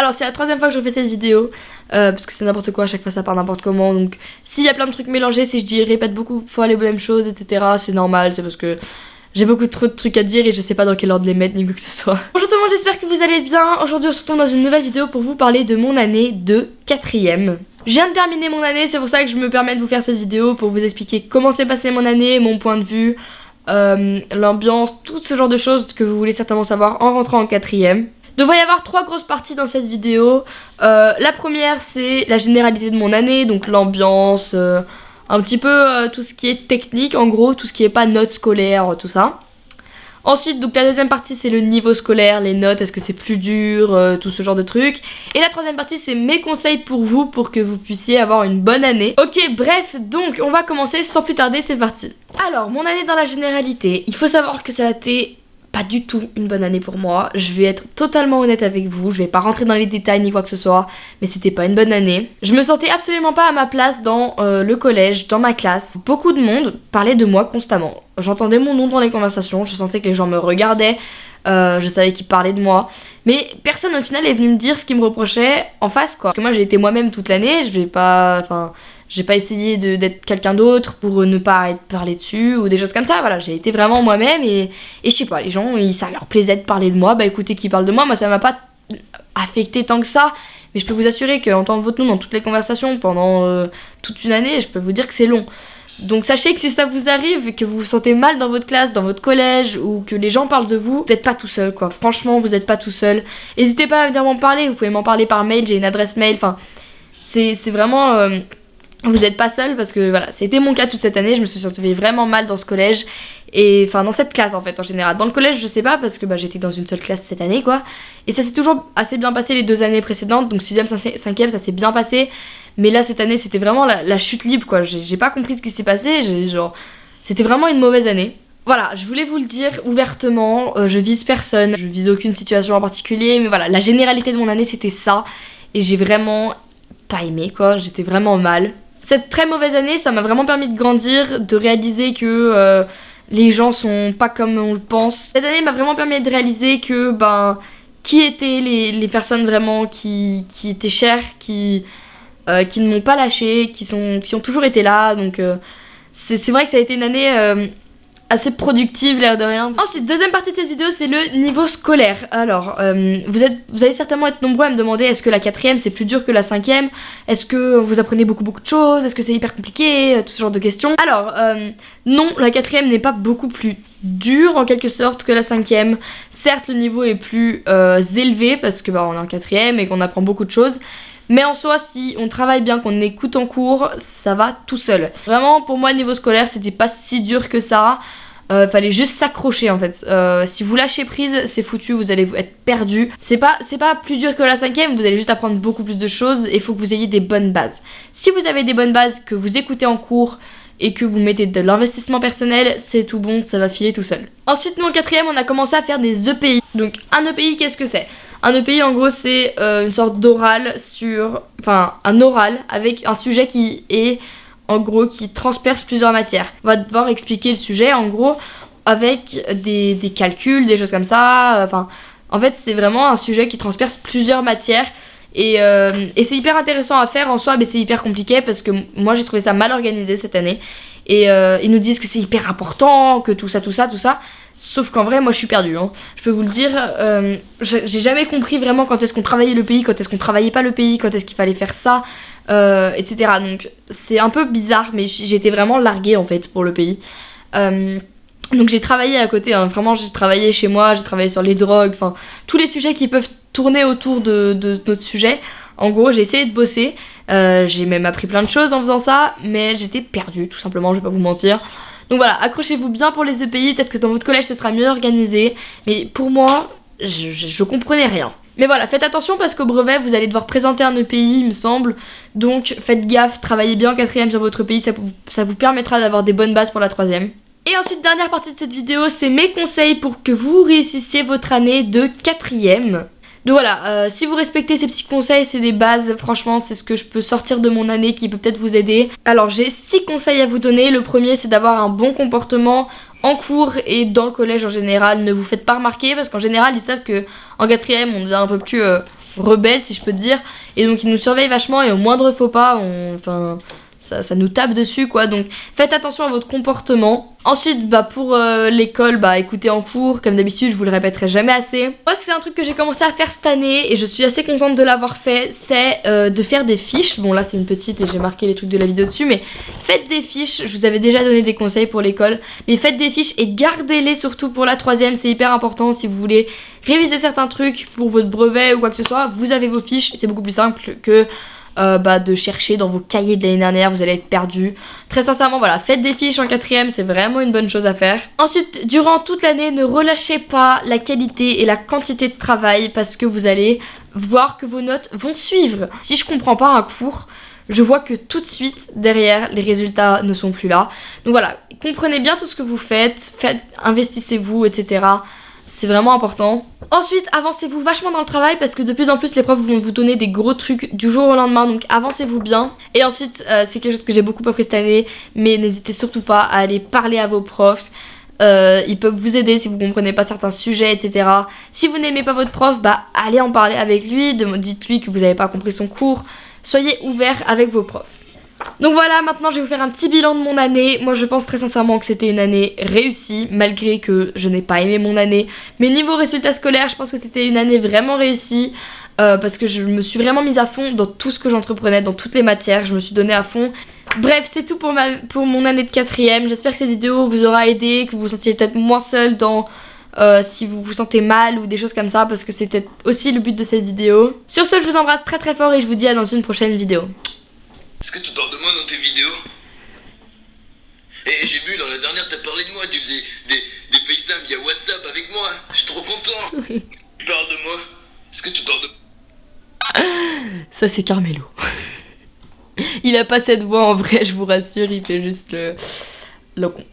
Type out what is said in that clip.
Alors c'est la troisième fois que je fais cette vidéo, euh, parce que c'est n'importe quoi, à chaque fois ça part n'importe comment, donc s'il y a plein de trucs mélangés, si je dis répète beaucoup fois les mêmes choses, etc., c'est normal, c'est parce que j'ai beaucoup trop de trucs à dire et je sais pas dans quel ordre les mettre ni quoi que ce soit. Bonjour tout le monde, j'espère que vous allez bien. Aujourd'hui on se retrouve dans une nouvelle vidéo pour vous parler de mon année de quatrième. Je viens de terminer mon année, c'est pour ça que je me permets de vous faire cette vidéo pour vous expliquer comment s'est passé mon année, mon point de vue, euh, l'ambiance, tout ce genre de choses que vous voulez certainement savoir en rentrant en quatrième. Devrait y avoir trois grosses parties dans cette vidéo. Euh, la première c'est la généralité de mon année, donc l'ambiance, euh, un petit peu euh, tout ce qui est technique en gros, tout ce qui est pas notes scolaires, tout ça. Ensuite, donc la deuxième partie, c'est le niveau scolaire, les notes, est-ce que c'est plus dur, tout ce genre de trucs. Et la troisième partie, c'est mes conseils pour vous, pour que vous puissiez avoir une bonne année. Ok, bref, donc on va commencer sans plus tarder, c'est parti. Alors, mon année dans la généralité, il faut savoir que ça a été pas du tout une bonne année pour moi. Je vais être totalement honnête avec vous. Je vais pas rentrer dans les détails ni quoi que ce soit, mais c'était pas une bonne année. Je me sentais absolument pas à ma place dans euh, le collège, dans ma classe. Beaucoup de monde parlait de moi constamment. J'entendais mon nom dans les conversations, je sentais que les gens me regardaient, euh, je savais qu'ils parlaient de moi. Mais personne au final est venu me dire ce qu'ils me reprochait en face quoi. Parce que moi j'ai été moi-même toute l'année, je vais pas. Enfin. J'ai pas essayé d'être quelqu'un d'autre pour ne pas être parlé dessus ou des choses comme ça. Voilà, j'ai été vraiment moi-même et, et je sais pas, les gens, ça leur plaisait de parler de moi. Bah écoutez, qui parle de moi, moi ça m'a pas affecté tant que ça. Mais je peux vous assurer qu'entendre votre nom dans toutes les conversations pendant euh, toute une année, je peux vous dire que c'est long. Donc sachez que si ça vous arrive, que vous vous sentez mal dans votre classe, dans votre collège, ou que les gens parlent de vous, vous n'êtes pas tout seul quoi. Franchement, vous n'êtes pas tout seul. N'hésitez pas à venir m'en parler, vous pouvez m'en parler par mail, j'ai une adresse mail, enfin... C'est vraiment... Euh, vous n'êtes pas seul parce que voilà, c'était mon cas toute cette année, je me suis sentie vraiment mal dans ce collège et enfin dans cette classe en fait en général. Dans le collège, je sais pas parce que bah, j'étais dans une seule classe cette année quoi. Et ça s'est toujours assez bien passé les deux années précédentes, donc 6ème, 5ème, ça s'est bien passé. Mais là cette année, c'était vraiment la, chute libre quoi. J'ai pas compris ce qui s'est passé, genre c'était vraiment une mauvaise année. Voilà, je voulais vous le dire ouvertement, euh, je vise personne, je vise aucune situation en particulier, mais voilà, la généralité de mon année c'était ça et j'ai vraiment pas aimé quoi, j'étais vraiment mal. Cette très mauvaise année, ça m'a vraiment permis de grandir, de réaliser que euh, les gens sont pas comme on le pense. Cette année m'a vraiment permis de réaliser que, ben, qui étaient les, personnes vraiment qui, étaient chères, qui, euh, qui ne m'ont pas lâché, qui ont toujours été là. Donc, euh, c'est vrai que ça a été une année assez productive l'air de rien. Ensuite, deuxième partie de cette vidéo, c'est le niveau scolaire. Alors, euh, vous, êtes, vous allez certainement être nombreux à me demander est-ce que la quatrième c'est plus dur que la cinquième? Est-ce que vous apprenez beaucoup beaucoup de choses? Est-ce que c'est hyper compliqué? Euh, Tout ce genre de questions. Alors, euh, non, la quatrième n'est pas beaucoup plus dure en quelque sorte que la cinquième. Certes, le niveau est plus élevé parce que bah, on est en quatrième et qu'on apprend beaucoup de choses. Mais en soi, si on travaille bien, qu'on écoute en cours, ça va tout seul. Vraiment, pour moi, niveau scolaire, c'était pas si dur que ça. Euh, fallait juste s'accrocher en fait. Euh, si vous lâchez prise, c'est foutu, vous allez être perdu. C'est pas, pas plus dur que la cinquième, vous allez juste apprendre beaucoup plus de choses et il faut que vous ayez des bonnes bases. Si vous avez des bonnes bases, que vous écoutez en cours et que vous mettez de l'investissement personnel, c'est tout bon, ça va filer tout seul. Ensuite, mon quatrième, on a commencé à faire des EPI. Donc un EPI, qu'est-ce que c'est? Un EPI en gros c'est euh, une sorte d'oral sur... Enfin un oral avec un sujet qui est en gros qui transperce plusieurs matières. On va devoir expliquer le sujet en gros avec des, calculs, des choses comme ça. Enfin en fait c'est vraiment un sujet qui transperce plusieurs matières. Et, euh, c'est hyper intéressant à faire en soi, mais c'est hyper compliqué parce que moi j'ai trouvé ça mal organisé cette année. Et euh, ils nous disent que c'est hyper important, que tout ça, tout ça, tout ça. Sauf qu'en vrai, moi je suis perdue. Hein. Je peux vous le dire, euh, j'ai jamais compris vraiment quand est-ce qu'on travaillait le pays, quand est-ce qu'on travaillait pas le pays, quand est-ce qu'il fallait faire ça, euh, etc. Donc c'est un peu bizarre, mais j'étais vraiment larguée en fait pour le pays. Euh, donc j'ai travaillé à côté, hein. vraiment j'ai travaillé chez moi, j'ai travaillé sur les drogues, enfin tous les sujets qui peuvent tourner autour de, de notre sujet. En gros, j'ai essayé de bosser, j'ai même appris plein de choses en faisant ça, mais j'étais perdue tout simplement, je vais pas vous mentir. Donc voilà, accrochez-vous bien pour les EPI, peut-être que dans votre collège ce sera mieux organisé, mais pour moi, je, comprenais rien. Mais voilà, faites attention parce qu'au brevet, vous allez devoir présenter un EPI, il me semble. Donc faites gaffe, travaillez bien en quatrième sur votre EPI, ça, ça vous permettra d'avoir des bonnes bases pour la troisième. Et ensuite, dernière partie de cette vidéo, c'est mes conseils pour que vous réussissiez votre année de quatrième. Donc voilà, euh, si vous respectez ces petits conseils, c'est des bases, franchement c'est ce que je peux sortir de mon année qui peut peut-être vous aider. Alors j'ai 6 conseils à vous donner, le premier c'est d'avoir un bon comportement en cours et dans le collège en général, ne vous faites pas remarquer parce qu'en général ils savent que en quatrième on devient un peu plus... Euh, rebelles si je peux dire. Et donc ils nous surveillent vachement et au moindre faux pas, on, enfin, ça, nous tape dessus quoi. Donc faites attention à votre comportement. Ensuite, bah, pour euh, l'école, bah, écoutez en cours, comme d'habitude, je vous le répéterai jamais assez. Moi, c'est un truc que j'ai commencé à faire cette année et je suis assez contente de l'avoir fait, c'est euh, de faire des fiches. Bon, là, c'est une petite et j'ai marqué les trucs de la vidéo dessus, mais faites des fiches. Je vous avais déjà donné des conseils pour l'école, mais faites des fiches et gardez-les surtout pour la troisième. C'est hyper important si vous voulez réviser certains trucs pour votre brevet ou quoi que ce soit. Vous avez vos fiches, c'est beaucoup plus simple que euh, bah, de chercher dans vos cahiers de l'année dernière, vous allez être perdu. Très sincèrement, voilà, faites des fiches en quatrième, c'est vraiment une bonne chose à faire. Ensuite, durant toute l'année, ne relâchez pas la qualité et la quantité de travail parce que vous allez voir que vos notes vont suivre. Si je comprends pas un cours, je vois que tout de suite derrière les résultats ne sont plus là. Donc voilà, comprenez bien tout ce que vous faites, faites investissez-vous, etc. C'est vraiment important. Ensuite, avancez-vous vachement dans le travail parce que de plus en plus les profs vont vous donner des gros trucs du jour au lendemain, donc avancez-vous bien. Et ensuite, euh, c'est quelque chose que j'ai beaucoup appris cette année, mais n'hésitez surtout pas à aller parler à vos profs. Euh, ils peuvent vous aider si vous comprenez pas certains sujets, etc. Si vous n'aimez pas votre prof, bah allez en parler avec lui, dites-lui que vous n'avez pas compris son cours. Soyez ouvert avec vos profs. Donc voilà, maintenant je vais vous faire un petit bilan de mon année. Moi je pense très sincèrement que c'était une année réussie, malgré que je n'ai pas aimé mon année. Mais niveau résultats scolaires, je pense que c'était une année vraiment réussie. Euh, parce que je me suis vraiment mise à fond dans tout ce que j'entreprenais, dans toutes les matières, je me suis donnée à fond. Bref, c'est tout pour, ma, pour mon année de quatrième. J'espère que cette vidéo vous aura aidé, que vous vous sentiez peut-être moins seul dans... Euh, si vous vous sentez mal ou des choses comme ça parce que c'était aussi le but de cette vidéo. Sur ce, je vous embrasse très très fort et je vous dis à dans une prochaine vidéo. Est-ce que tu parles de moi dans tes vidéos Et j'ai vu dans la dernière, t'as parlé de moi, tu faisais des, des FaceTime via WhatsApp avec moi. Je suis trop content. tu parles de moi Est-ce que tu parles de... Ça c'est Carmelo. il a pas cette voix en vrai, je vous rassure, il fait juste le, le con.